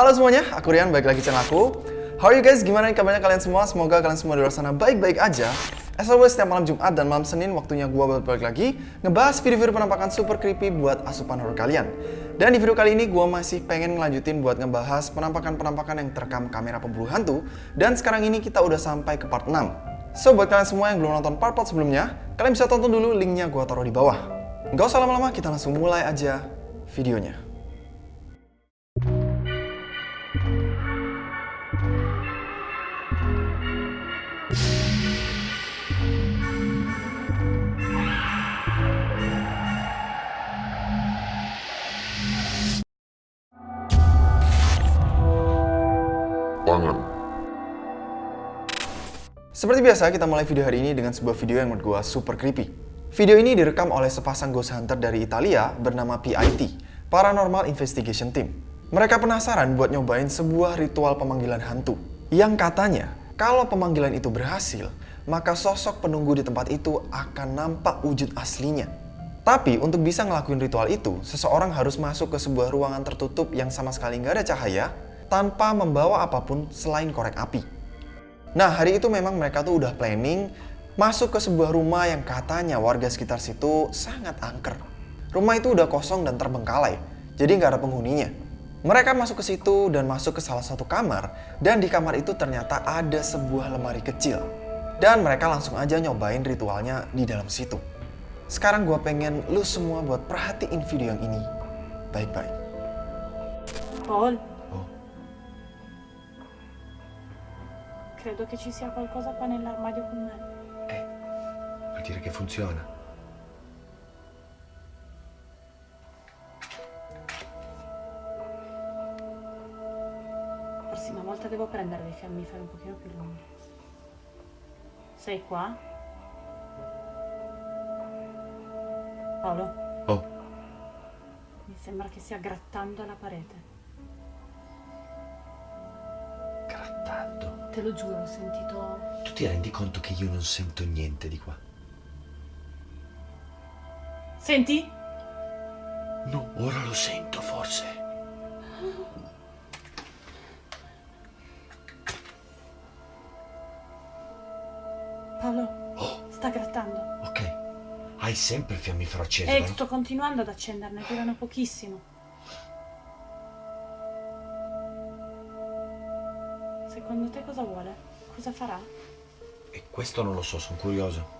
Halo semuanya, aku Rian, balik lagi channel aku. How are you guys? Gimana nih kabarnya kalian semua? Semoga kalian semua di luar sana baik-baik aja. As always, setiap malam Jumat dan malam Senin waktunya gua balik lagi ngebahas video-video penampakan super creepy buat asupan horror kalian. Dan di video kali ini gua masih pengen ngelanjutin buat ngebahas penampakan-penampakan yang terekam kamera pemburu hantu. Dan sekarang ini kita udah sampai ke part 6. So, buat kalian semua yang belum nonton part-part sebelumnya, kalian bisa tonton dulu linknya gua taruh di bawah. Nggak usah lama-lama, kita langsung mulai aja videonya. Seperti biasa, kita mulai video hari ini dengan sebuah video yang menurut gue super creepy. Video ini direkam oleh sepasang ghost hunter dari Italia bernama PIT, Paranormal Investigation Team. Mereka penasaran buat nyobain sebuah ritual pemanggilan hantu. Yang katanya, kalau pemanggilan itu berhasil, maka sosok penunggu di tempat itu akan nampak wujud aslinya. Tapi untuk bisa ngelakuin ritual itu, seseorang harus masuk ke sebuah ruangan tertutup yang sama sekali nggak ada cahaya, tanpa membawa apa pun selain korek api. Nah, hari itu memang mereka tuh udah planning masuk ke sebuah rumah yang katanya warga sekitar situ sangat angker. Rumah itu udah kosong dan terbengkalai, jadi nggak ada penghuninya. Mereka masuk ke situ dan masuk ke salah satu kamar, dan di kamar itu ternyata ada sebuah lemari kecil. Dan mereka langsung aja nyobain ritualnya di dalam situ. Sekarang gue pengen lu semua buat perhatiin video yang ini baik-baik. Paul, credo che ci sia qualcosa qua nell'armadio con me. Eh, vuol dire che funziona. La prossima volta devo prendere dei fiammiferi un pochino più lunghi. Sei qua? Paolo, Oh, mi sembra che stia grattando la parete. Te lo giuro, ho sentito... Tu ti rendi conto che io non sento niente di qua? Senti? No, ora lo sento forse. Paolo, Oh, sta grattando. ok. Hai sempre il fiammifero acceso, Eh, vero? sto continuando ad accenderne, durano pochissimo. Secondo te cosa vuole? Cosa farà? E questo non lo so, sono curioso.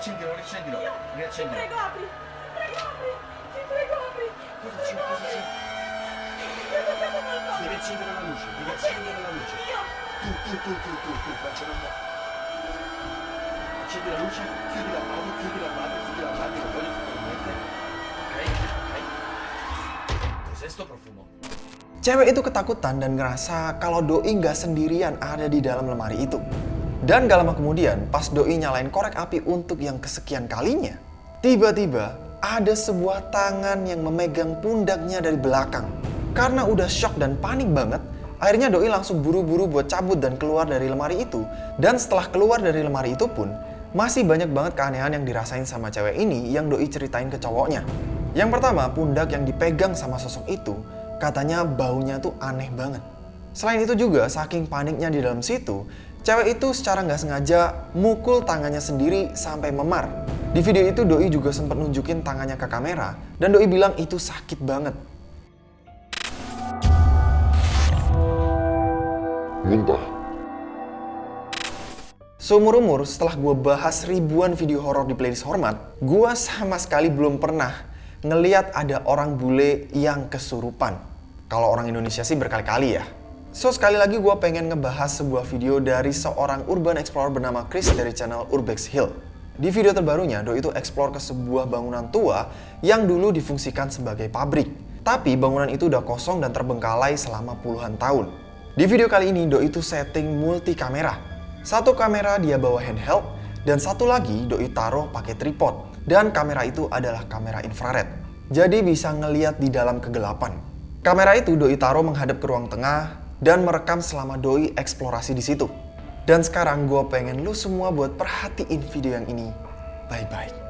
Riaccendilo, riaccendilo, riaccendilo. apri! Prego, apri! Ti prego, apri! Cosa c'è? Cosa c'è? Devi accendere la luce, devi accendere la luce. Tu, tu, tu, tu, tu, tu, faccia una mo- Accendi la luce, chiudi l'armadio, chiudi l'armadio, chiudi l'armadio, non voglio fare niente. Ok, ok. Cos'è sto profumo? Cewek itu ketakutan dan ngerasa kalau Doi nggak sendirian ada di dalam lemari itu. Dan gak lama kemudian, pas Doi nyalain korek api untuk yang kesekian kalinya, tiba-tiba ada sebuah tangan yang memegang pundaknya dari belakang. Karena udah shock dan panik banget, akhirnya Doi langsung buru-buru buat cabut dan keluar dari lemari itu. Dan setelah keluar dari lemari itu pun, masih banyak banget keanehan yang dirasain sama cewek ini yang Doi ceritain ke cowoknya. Yang pertama, pundak yang dipegang sama sosok itu katanya baunya tuh aneh banget. Selain itu juga, saking paniknya di dalam situ, cewek itu secara nggak sengaja mukul tangannya sendiri sampai memar. Di video itu Doi juga sempat nunjukin tangannya ke kamera, dan Doi bilang itu sakit banget. Muntah. Seumur-umur setelah gue bahas ribuan video horor di playlist Hormat, gue sama sekali belum pernah ngeliat ada orang bule yang kesurupan. Kalau orang Indonesia sih berkali-kali ya. So sekali lagi gue pengen ngebahas sebuah video dari seorang urban explorer bernama Chris dari channel Urbex Hill. Di video terbarunya, Doi itu explore ke sebuah bangunan tua yang dulu difungsikan sebagai pabrik. Tapi bangunan itu udah kosong dan terbengkalai selama puluhan tahun. Di video kali ini Doi itu setting multi kamera. Satu kamera dia bawa handheld dan satu lagi Doi taruh pakai tripod. Dan kamera itu adalah kamera infrared. Jadi bisa ngeliat di dalam kegelapan. Kamera itu Doi taruh menghadap ke ruang tengah dan merekam selama Doi eksplorasi di situ. Dan sekarang gue pengen lu semua buat perhatiin video yang ini baik-baik.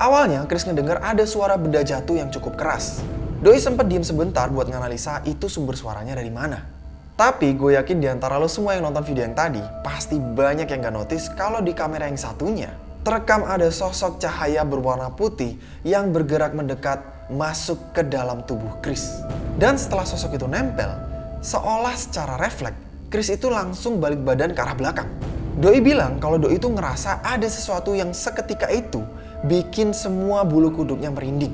Awalnya Chris ngedenger ada suara benda jatuh yang cukup keras. Doi sempat diem sebentar buat nganalisa itu sumber suaranya dari mana. Tapi gue yakin di antara lo semua yang nonton video yang tadi, pasti banyak yang gak notice kalau di kamera yang satunya, terekam ada sosok cahaya berwarna putih yang bergerak mendekat masuk ke dalam tubuh Chris. Dan setelah sosok itu nempel, seolah secara refleks, Chris itu langsung balik badan ke arah belakang. Doi bilang kalau Doi itu ngerasa ada sesuatu yang seketika itu bikin semua bulu kuduknya merinding.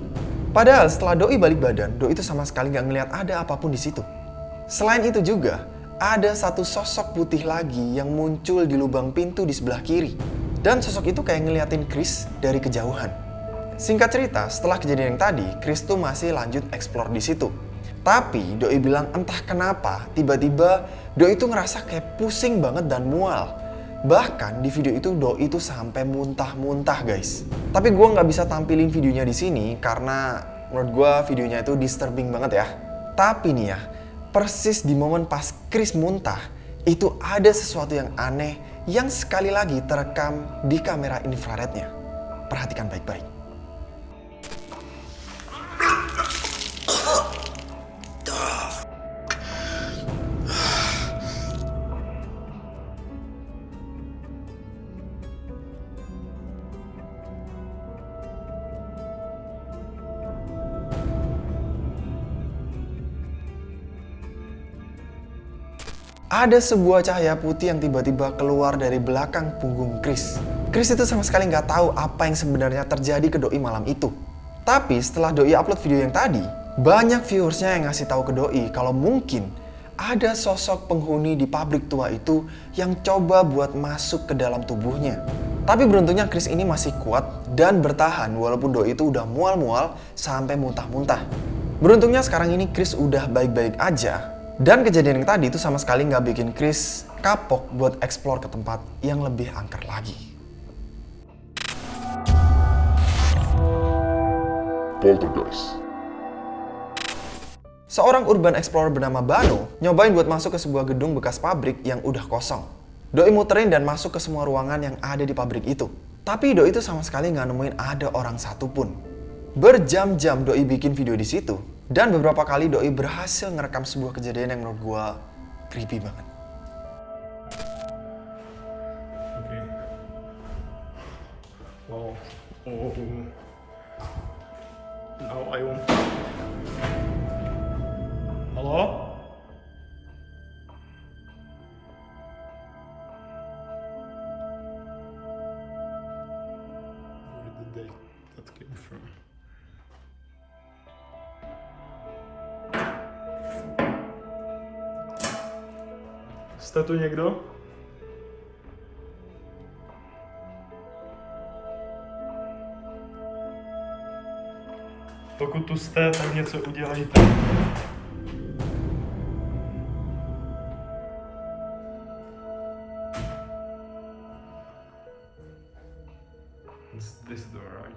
Padahal setelah Doi balik badan, Doi itu sama sekali nggak ngeliat ada apa pun di situ. Selain itu juga, ada satu sosok putih lagi yang muncul di lubang pintu di sebelah kiri. Dan sosok itu kayak ngeliatin Chris dari kejauhan. Singkat cerita, setelah kejadian yang tadi, Chris tuh masih lanjut explore di situ. Tapi Doi bilang entah kenapa tiba-tiba Doi itu ngerasa kayak pusing banget dan mual. Bahkan di video itu Doi itu sampai muntah-muntah guys. Tapi gue nggak bisa tampilin videonya di sini karena menurut gue videonya itu disturbing banget ya. Tapi nih ya, persis di momen pas Chris muntah, itu ada sesuatu yang aneh yang sekali lagi terekam di kamera infrarednya. Perhatikan baik-baik. Ada sebuah cahaya putih yang tiba-tiba keluar dari belakang punggung Chris. Chris itu sama sekali nggak tahu apa yang sebenarnya terjadi ke Doi malam itu. Tapi setelah Doi upload video yang tadi, banyak viewersnya yang ngasih tahu ke Doi kalau mungkin ada sosok penghuni di pabrik tua itu yang coba buat masuk ke dalam tubuhnya. Tapi beruntungnya Chris ini masih kuat dan bertahan walaupun Doi itu udah mual-mual sampai muntah-muntah. Beruntungnya sekarang ini Chris udah baik-baik aja dan kejadian yang tadi itu sama sekali nggak bikin Chris kapok buat explore ke tempat yang lebih angker lagi. Poltergeist. Seorang urban explorer bernama Bano nyobain buat masuk ke sebuah gedung bekas pabrik yang udah kosong. Doi muterin dan masuk ke semua ruangan yang ada di pabrik itu. Tapi Doi itu sama sekali nggak nemuin ada orang satupun. Berjam-jam Doi bikin video di situ, dan beberapa kali Doi berhasil ngerekam sebuah kejadian yang menurut gua creepy banget. Okay. Wow. Oh. Now I want. Hello? Jste tu někdo? Pokud tu jste, tak něco udělejte. It's this door, right?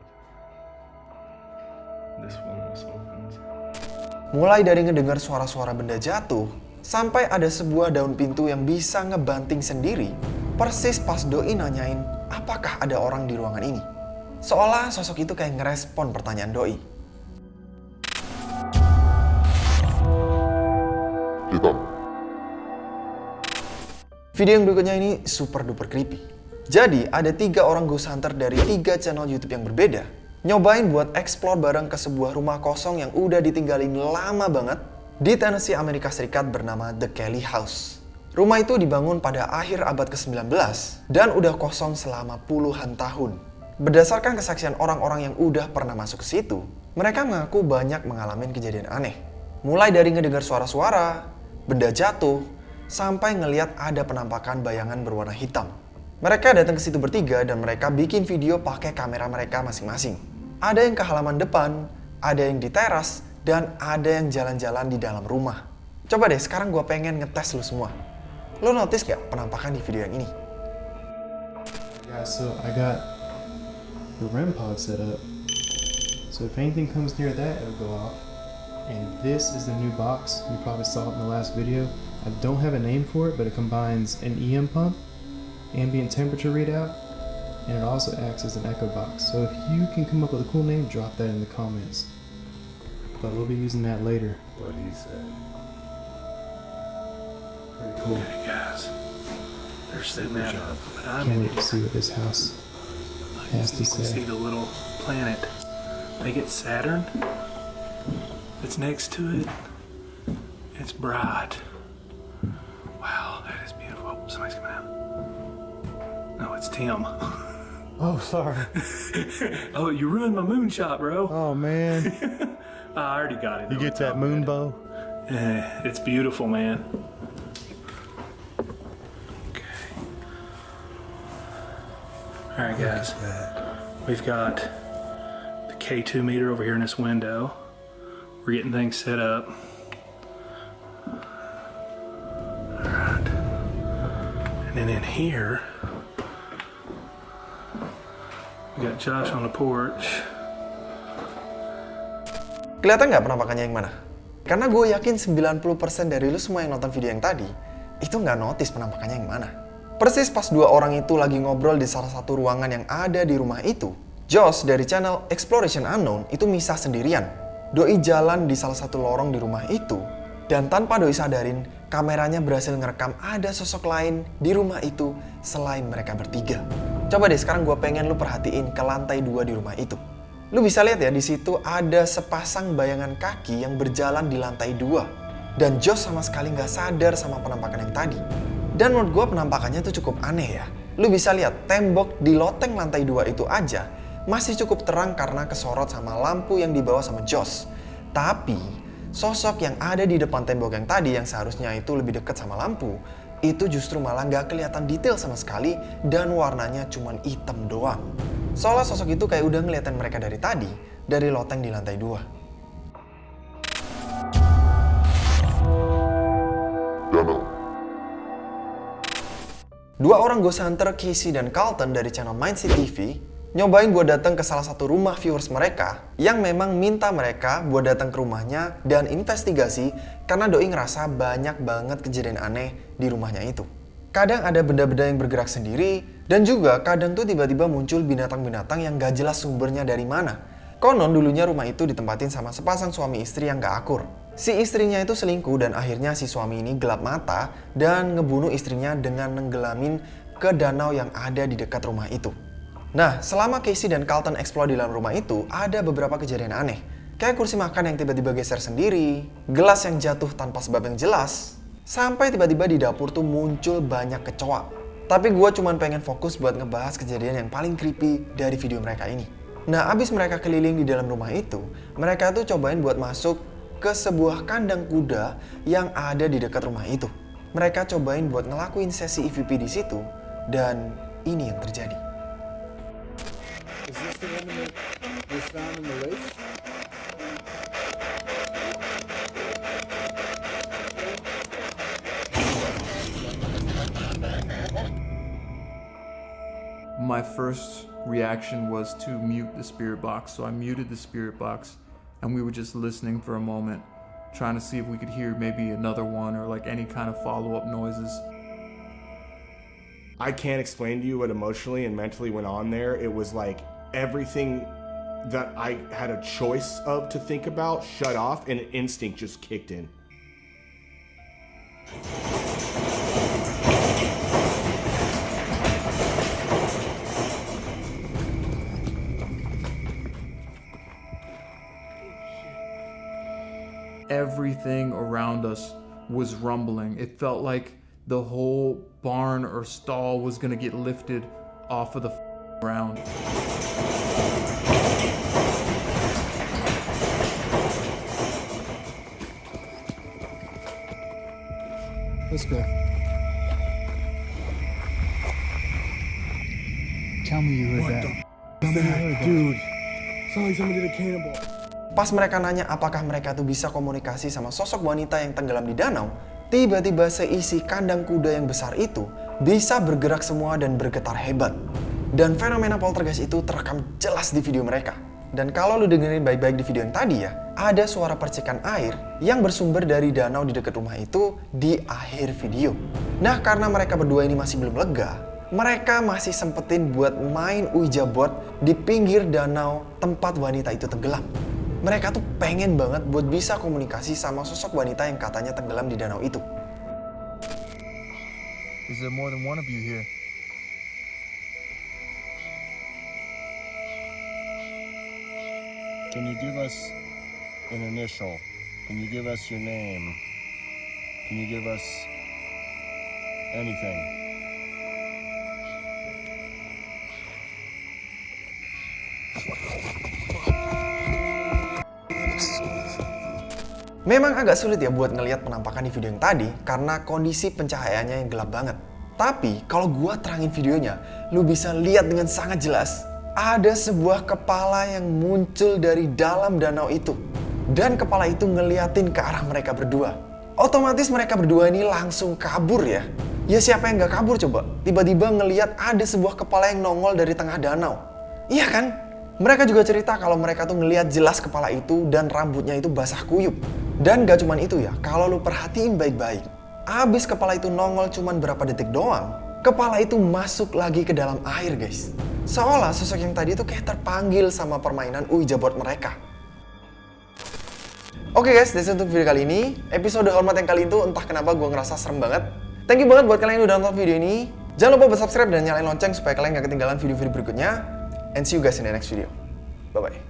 This one was opened. Mulai dari ngedengar suara-suara benda jatuh, sampai ada sebuah daun pintu yang bisa ngebanting sendiri, persis pas Doi nanyain apakah ada orang di ruangan ini. Seolah sosok itu kayak ngerespon pertanyaan Doi. hitam. Video yang berikutnya ini super duper creepy. Jadi, ada tiga orang ghost hunter dari tiga channel YouTube yang berbeda, nyobain buat explore bareng ke sebuah rumah kosong yang udah ditinggalin lama banget di Tennessee, Amerika Serikat bernama The Kelly House. Rumah itu dibangun pada akhir abad ke-19 dan udah kosong selama puluhan tahun. Berdasarkan kesaksian orang-orang yang udah pernah masuk ke situ, mereka mengaku banyak mengalami kejadian aneh. Mulai dari ngedengar suara-suara, benda jatuh, sampai ngeliat ada penampakan bayangan berwarna hitam. Mereka datang ke situ bertiga dan mereka bikin video pakai kamera mereka masing-masing. Ada yang ke halaman depan, ada yang di teras, dan ada yang jalan-jalan di dalam rumah. Coba deh, sekarang gue pengen ngetes lu semua. Lo notice gak penampakan di video yang ini? Yeah, so I got the REM pod set up. So if anything comes near that, it'll go off. And this is the new box. You probably saw it in the last video. I don't have a name for it, but it combines an EM pump, ambient temperature readout, and it also acts as an echo box. So if you can come up with a cool name, drop that in the comments. But we'll be using that later. What he said. Pretty cool. guys. They're sitting at but I'm Can't in wait to see what this house has to You can see the little planet. They get Saturn. It's next to it. It's bright. Wow, that is beautiful. Oh, somebody's coming out. No, it's Tim. Oh, sorry. oh, you ruined my moonshot, bro. Oh, man. I already got it. You get that moon bow? Eh, it's beautiful, man. Okay. All right, guys. We've got the K2 meter over here in this window. We're getting things set up. All right. And then in here, we got Josh on the porch. Kelihatan nggak penampakannya yang mana? Karena gue yakin 90% dari lu semua yang nonton video yang tadi, itu nggak notice penampakannya yang mana. Persis pas dua orang itu lagi ngobrol di salah satu ruangan yang ada di rumah itu, Josh dari channel Exploration Unknown itu misah sendirian. Doi jalan di salah satu lorong di rumah itu, dan tanpa Doi sadarin, kameranya berhasil ngerekam ada sosok lain di rumah itu selain mereka bertiga. Coba deh sekarang gue pengen lu perhatiin ke lantai dua di rumah itu. Lu bisa lihat ya di situ ada sepasang bayangan kaki yang berjalan di lantai dua. Dan Josh sama sekali nggak sadar sama penampakan yang tadi. Dan menurut gue penampakannya tuh cukup aneh ya. Lu bisa lihat tembok di loteng lantai dua itu aja masih cukup terang karena kesorot sama lampu yang dibawa sama Josh. Tapi sosok yang ada di depan tembok yang tadi yang seharusnya itu lebih dekat sama lampu itu justru malah nggak kelihatan detail sama sekali dan warnanya cuman hitam doang. Soalnya sosok itu kayak udah ngeliatin mereka dari tadi, dari loteng di lantai dua. Dua orang ghost hunter, Casey dan Carlton dari channel Mindset TV, nyobain buat datang ke salah satu rumah viewers mereka yang memang minta mereka buat datang ke rumahnya dan investigasi karena Doi ngerasa banyak banget kejadian aneh di rumahnya itu. Kadang ada benda-benda yang bergerak sendiri dan juga kadang tuh tiba-tiba muncul binatang-binatang yang gak jelas sumbernya dari mana. Konon dulunya rumah itu ditempatin sama sepasang suami istri yang gak akur. Si istrinya itu selingkuh dan akhirnya si suami ini gelap mata dan ngebunuh istrinya dengan nenggelamin ke danau yang ada di dekat rumah itu. Nah, selama Casey dan Carlton explore di dalam rumah itu, ada beberapa kejadian aneh. Kayak kursi makan yang tiba-tiba geser sendiri, gelas yang jatuh tanpa sebab yang jelas, sampai tiba-tiba di dapur tuh muncul banyak kecoa. Tapi gue cuman pengen fokus buat ngebahas kejadian yang paling creepy dari video mereka ini. Nah, abis mereka keliling di dalam rumah itu, mereka tuh cobain buat masuk ke sebuah kandang kuda yang ada di dekat rumah itu. Mereka cobain buat ngelakuin sesi EVP di situ, dan ini yang terjadi. My first reaction was to mute the spirit box. So I muted the spirit box and we were just listening for a moment, trying to see if we could hear maybe another one or like any kind of follow up noises. I can't explain to you what emotionally and mentally went on there. It was like everything that I had a choice of to think about shut off and instinct just kicked in. Everything around us was rumbling. It felt like the whole barn or stall was gonna get lifted off of the ground. Let's go. Tell me you heard that. Tell me you heard that. Dude, sounds like somebody did a cannibal. Pas mereka nanya apakah mereka tuh bisa komunikasi sama sosok wanita yang tenggelam di danau, tiba-tiba seisi kandang kuda yang besar itu bisa bergerak semua dan bergetar hebat. Dan fenomena poltergeist itu terekam jelas di video mereka. Dan kalau lu dengerin baik-baik di video yang tadi ya, ada suara percikan air yang bersumber dari danau di dekat rumah itu di akhir video. Nah karena mereka berdua ini masih belum lega, mereka masih sempetin buat main Ouija board di pinggir danau tempat wanita itu tenggelam. Mereka tuh pengen banget buat bisa komunikasi sama sosok wanita yang katanya tenggelam di danau itu. Is there more than one of you here? Can you give us an initial? Can you give us your name? Can you give us anything? Memang agak sulit ya buat ngelihat penampakan di video yang tadi karena kondisi pencahayaannya yang gelap banget. Tapi kalau gua terangin videonya, lu bisa lihat dengan sangat jelas ada sebuah kepala yang muncul dari dalam danau itu. Dan kepala itu ngeliatin ke arah mereka berdua. Otomatis mereka berdua ini langsung kabur ya. Ya siapa yang gak kabur coba? Tiba-tiba ngeliat ada sebuah kepala yang nongol dari tengah danau. Iya kan? Mereka juga cerita kalau mereka tuh ngeliat jelas kepala itu dan rambutnya itu basah kuyup. Dan gak cuman itu ya, kalau lu perhatiin baik-baik. Abis kepala itu nongol cuman berapa detik doang, kepala itu masuk lagi ke dalam air guys. Seolah sosok yang tadi itu kayak terpanggil sama permainan Ouija board mereka. Oke guys, that's untuk video kali ini. Episode hormat yang kali itu entah kenapa gue ngerasa serem banget. Thank you banget buat kalian yang udah nonton video ini. Jangan lupa subscribe dan nyalain lonceng supaya kalian gak ketinggalan video-video berikutnya. And see you guys in the next video. Bye-bye.